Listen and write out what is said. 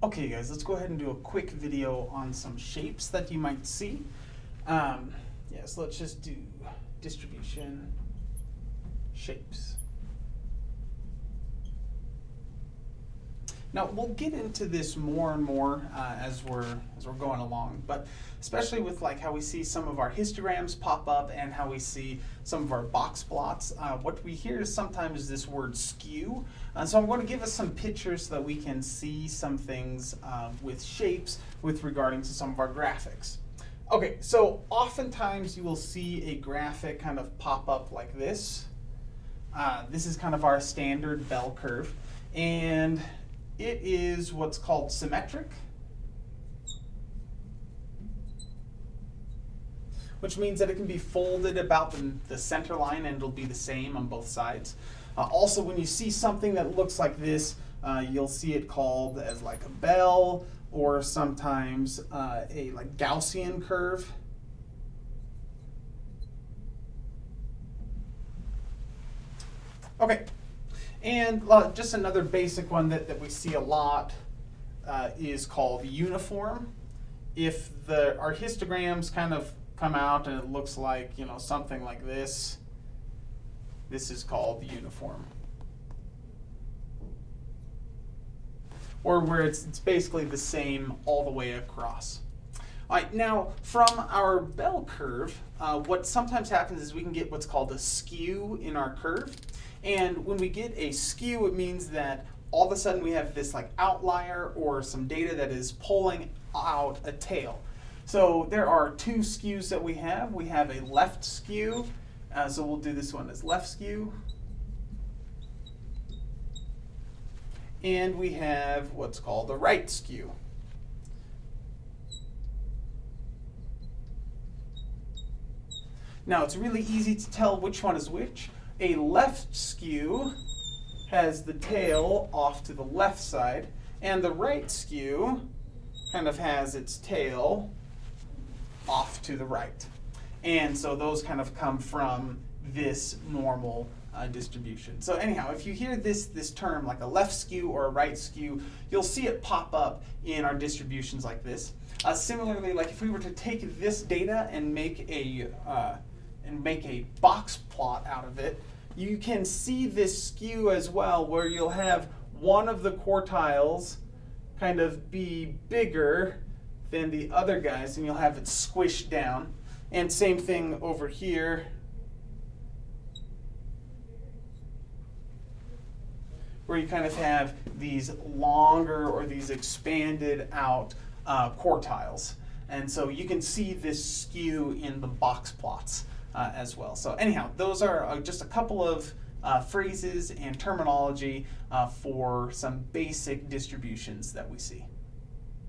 Okay guys, let's go ahead and do a quick video on some shapes that you might see. Um, yeah, so let's just do distribution shapes. Now we'll get into this more and more uh, as we're as we're going along, but especially with like how we see some of our histograms pop up and how we see some of our box plots. Uh, what we hear is sometimes this word skew. Uh, so I'm going to give us some pictures so that we can see some things uh, with shapes with regarding to some of our graphics. Okay, so oftentimes you will see a graphic kind of pop up like this. Uh, this is kind of our standard bell curve. And it is what's called symmetric, which means that it can be folded about the, the center line and it'll be the same on both sides. Uh, also, when you see something that looks like this, uh, you'll see it called as like a bell or sometimes uh, a like Gaussian curve. Okay, and uh, just another basic one that, that we see a lot uh, is called uniform. If the our histograms kind of come out and it looks like you know something like this, this is called uniform. Or where it's, it's basically the same all the way across. All right, now from our bell curve, uh, what sometimes happens is we can get what's called a skew in our curve. And when we get a skew, it means that all of a sudden we have this like outlier or some data that is pulling out a tail. So there are two skews that we have. We have a left skew, uh, so we'll do this one as left skew. And we have what's called a right skew. Now it's really easy to tell which one is which a left skew has the tail off to the left side, and the right skew kind of has its tail off to the right. And so those kind of come from this normal uh, distribution. So anyhow, if you hear this, this term like a left skew or a right skew, you'll see it pop up in our distributions like this. Uh, similarly, like if we were to take this data and make a uh, and make a box plot out of it, you can see this skew as well where you'll have one of the quartiles kind of be bigger than the other guys and you'll have it squished down. And same thing over here. Where you kind of have these longer or these expanded out uh, quartiles. And so you can see this skew in the box plots uh, as well. So anyhow, those are uh, just a couple of uh, phrases and terminology uh, for some basic distributions that we see.